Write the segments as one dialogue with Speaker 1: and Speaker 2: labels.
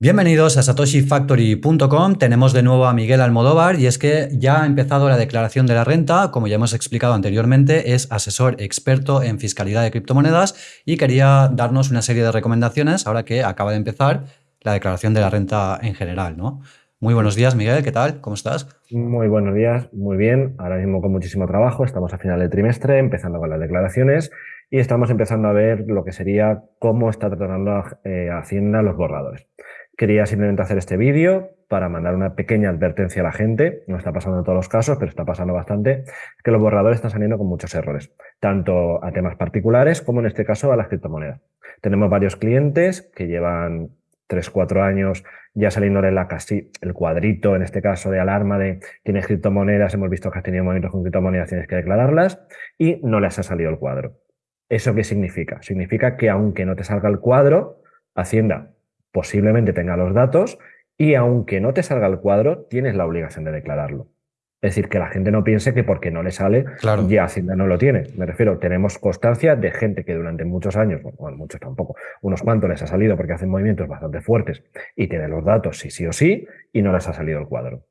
Speaker 1: Bienvenidos a satoshifactory.com. Tenemos de nuevo a Miguel Almodóvar y es que ya ha empezado la declaración de la renta. Como ya hemos explicado anteriormente, es asesor experto en fiscalidad de criptomonedas y quería darnos una serie de recomendaciones ahora que acaba de empezar la declaración de la renta en general, ¿no? Muy buenos días, Miguel. ¿Qué tal? ¿Cómo estás?
Speaker 2: Muy buenos días. Muy bien. Ahora mismo con muchísimo trabajo. Estamos a final del trimestre, empezando con las declaraciones y estamos empezando a ver lo que sería cómo está tratando eh, Hacienda los borradores. Quería simplemente hacer este vídeo para mandar una pequeña advertencia a la gente, no está pasando en todos los casos, pero está pasando bastante, que los borradores están saliendo con muchos errores, tanto a temas particulares como en este caso a las criptomonedas. Tenemos varios clientes que llevan 3, 4 años ya saliéndole la casi, el cuadrito, en este caso de alarma de tienes criptomonedas, hemos visto que has tenido movimientos con criptomonedas, tienes que declararlas, y no les ha salido el cuadro. ¿Eso qué significa? Significa que aunque no te salga el cuadro, Hacienda posiblemente tenga los datos y aunque no te salga el cuadro, tienes la obligación de declararlo. Es decir, que la gente no piense que porque no le sale, ya Hacienda no lo tiene. Me refiero, tenemos constancia de gente que durante muchos años, bueno, muchos tampoco, unos cuantos les ha salido porque hacen movimientos bastante fuertes y tienen los datos sí, sí o sí, y no les ha salido el cuadro.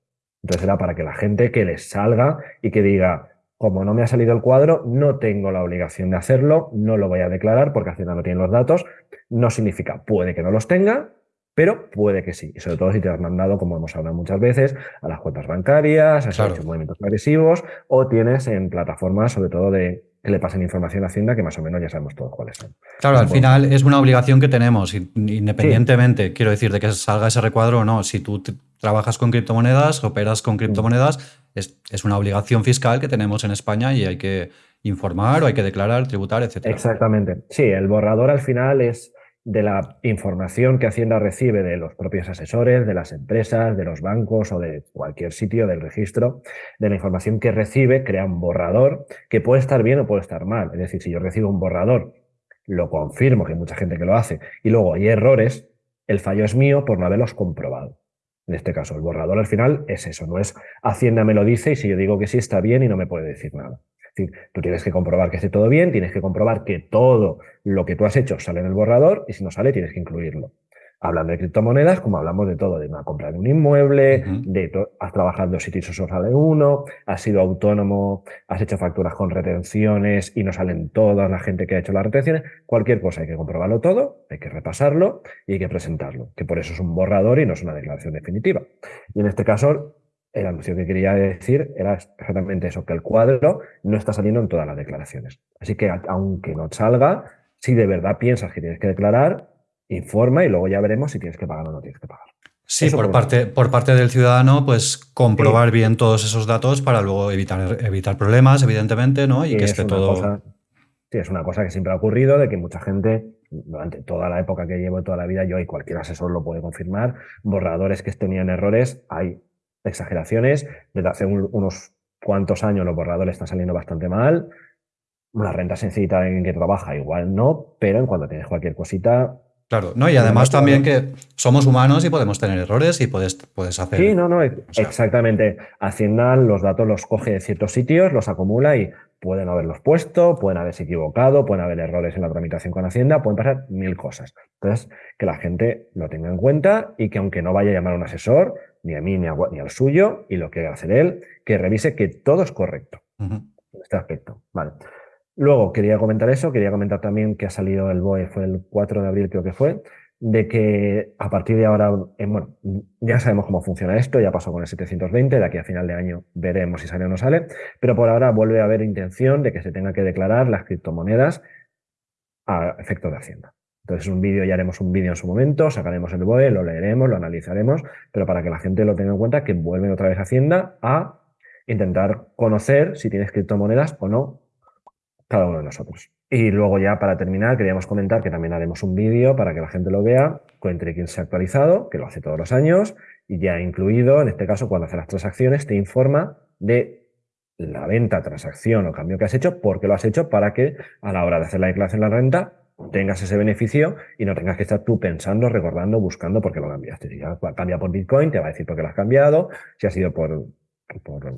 Speaker 2: Entonces era para que la gente que les salga y que diga, como no me ha salido el cuadro, no tengo la obligación de hacerlo, no lo voy a declarar porque Hacienda no tiene los datos. No significa, puede que no los tenga, pero puede que sí. Y sobre todo si te has mandado, como hemos hablado muchas veces, a las cuentas bancarias, has hecho movimientos agresivos o tienes en plataformas, sobre todo de que le pasen información a Hacienda, que más o menos ya sabemos todos cuáles son.
Speaker 1: Claro, al final es una obligación que tenemos, independientemente, quiero decir, de que salga ese recuadro o no. Si tú trabajas con criptomonedas, operas con criptomonedas, es, es, una obligación fiscal que tenemos en España y hay que informar o hay que declarar, tributar, etc.
Speaker 2: Exactamente. Sí, el borrador al final es de la información que Hacienda recibe de los propios asesores, de las empresas, de los bancos o de cualquier sitio del registro, de la información que recibe, crea un borrador que puede estar bien o puede estar mal. Es decir, si yo recibo un borrador, lo confirmo, que hay mucha gente que lo hace, y luego hay errores, el fallo es mío por no haberlos comprobado. En este caso, el borrador al final es eso, no es Hacienda me lo dice y si yo digo que sí está bien y no me puede decir nada decir, tú tienes que comprobar que esté todo bien, tienes que comprobar que todo lo que tú has hecho sale en el borrador y si no sale tienes que incluirlo. Hablando de criptomonedas, como hablamos de todo, de una compra de un inmueble, de has trabajado en dos sitios o solo sale uno, has sido autónomo, has hecho facturas con retenciones y no salen todas la gente que ha hecho las retenciones, cualquier cosa hay que comprobarlo todo, hay que repasarlo y hay que presentarlo, que por eso es un borrador y no es una declaración definitiva. Y en este caso, el anuncio que quería decir era exactamente eso, que el cuadro no está saliendo en todas las declaraciones. Así que aunque no salga, si de verdad piensas que tienes que declarar, informa y luego ya veremos si tienes que pagar o no tienes que pagar.
Speaker 1: Sí, por parte, por parte del ciudadano, pues comprobar bien todos esos datos para luego evitar, evitar problemas, evidentemente, ¿no? Y que esté todo...
Speaker 2: sí, es una cosa que siempre ha ocurrido, de que mucha gente, durante toda la época que llevo, toda la vida, yo y cualquier asesor lo puede confirmar, borradores que tenían errores, hay exageraciones. Desde hace unos cuantos años los borradores están saliendo bastante mal. Una renta sencilla en que trabaja igual no, pero en cuanto tienes cualquier cosita...
Speaker 1: Claro, no, y además también que somos humanos y podemos tener errores y puedes, puedes hacer...
Speaker 2: Sí, no, no, exactamente. Hacienda los datos los coge de ciertos sitios, los acumula y pueden haberlos puesto, pueden haberse equivocado, pueden haber errores en la tramitación con Hacienda, pueden pasar mil cosas. Entonces, que la gente lo tenga en cuenta y que aunque no vaya a llamar a un asesor, ni a mí ni, al suyo, y lo que va a hacer él, que revise que todo es correcto en este aspecto. Vale. Luego, quería comentar eso, quería comentar también que ha salido el BOE, fue el 4 de abril creo que fue, de que a partir de ahora, eh, bueno, ya sabemos cómo funciona esto, ya pasó con el 720, de aquí a final de año veremos si sale o no sale, pero por ahora vuelve a haber intención de que se tenga que declarar las criptomonedas a efecto de Hacienda. Entonces, un vídeo, ya haremos un vídeo en su momento, sacaremos el BOE, lo leeremos, lo analizaremos, pero para que la gente lo tenga en cuenta, que vuelven otra vez Hacienda a intentar conocer si tienes criptomonedas o no cada uno de nosotros. Y luego ya para terminar, queríamos comentar que también haremos un vídeo para que la gente lo vea, entre quien se ha actualizado, que lo hace todos los años, y ya incluido, en este caso, cuando hace las transacciones, te informa de la venta, transacción o cambio que has hecho, porque lo has hecho para que a la hora de hacer la declaración de la renta tengas ese beneficio y no tengas que estar tú pensando, recordando, buscando por qué lo cambiaste. Cambia por Bitcoin, te va a decir por qué lo has cambiado, si ha sido por,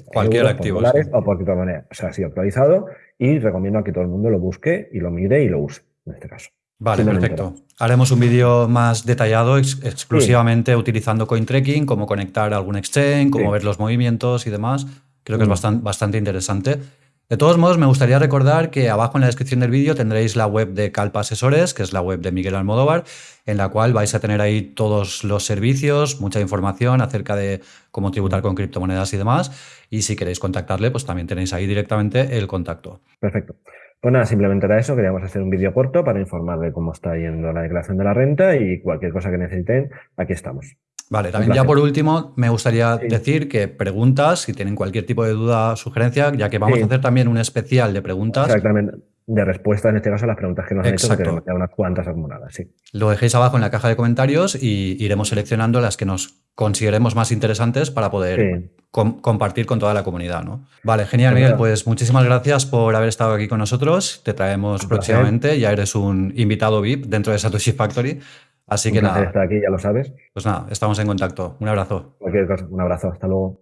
Speaker 1: cualquier activo
Speaker 2: o por criptomoneda. O sea, ha sido actualizado y recomiendo a que todo el mundo lo busque y lo mire y lo use en este caso.
Speaker 1: Vale, perfecto. Haremos un vídeo más detallado exclusivamente utilizando CoinTracking, cómo conectar algún exchange, cómo ver los movimientos y demás. Creo que es mm. bastante, bastante interesante. De todos modos, me gustaría recordar que abajo en la descripción del vídeo tendréis la web de Calpa Asesores, que es la web de Miguel Almodóvar, en la cual vais a tener ahí todos los servicios, mucha información acerca de cómo tributar con criptomonedas y demás. Y si queréis contactarle, pues también tenéis ahí directamente el contacto.
Speaker 2: Perfecto. Pues nada, simplemente era eso. Queríamos hacer un vídeo corto para informar de cómo está yendo la declaración de la renta y cualquier cosa que necesiten, aquí estamos.
Speaker 1: Vale, también ya por último me gustaría decir que preguntas, si tienen cualquier tipo de duda o sugerencia, ya que vamos a hacer también un especial de preguntas.
Speaker 2: Exactamente. De respuesta, en este caso, a las preguntas que nos han hecho, que tenemos unas cuantas acumuladas. Sí.
Speaker 1: Lo dejéis abajo en la caja de comentarios y iremos seleccionando las que nos consideremos más interesantes para poder compartir con toda la comunidad. ¿no? Vale, genial, Miguel. Pues muchísimas gracias por haber estado aquí con nosotros. Te traemos próximamente. Ya eres un invitado VIP dentro de Satoshi Factory. Así que nada.
Speaker 2: Estar aquí, ya lo sabes.
Speaker 1: Pues nada, estamos en contacto. Un abrazo.
Speaker 2: Cualquier cosa, un abrazo. Hasta luego.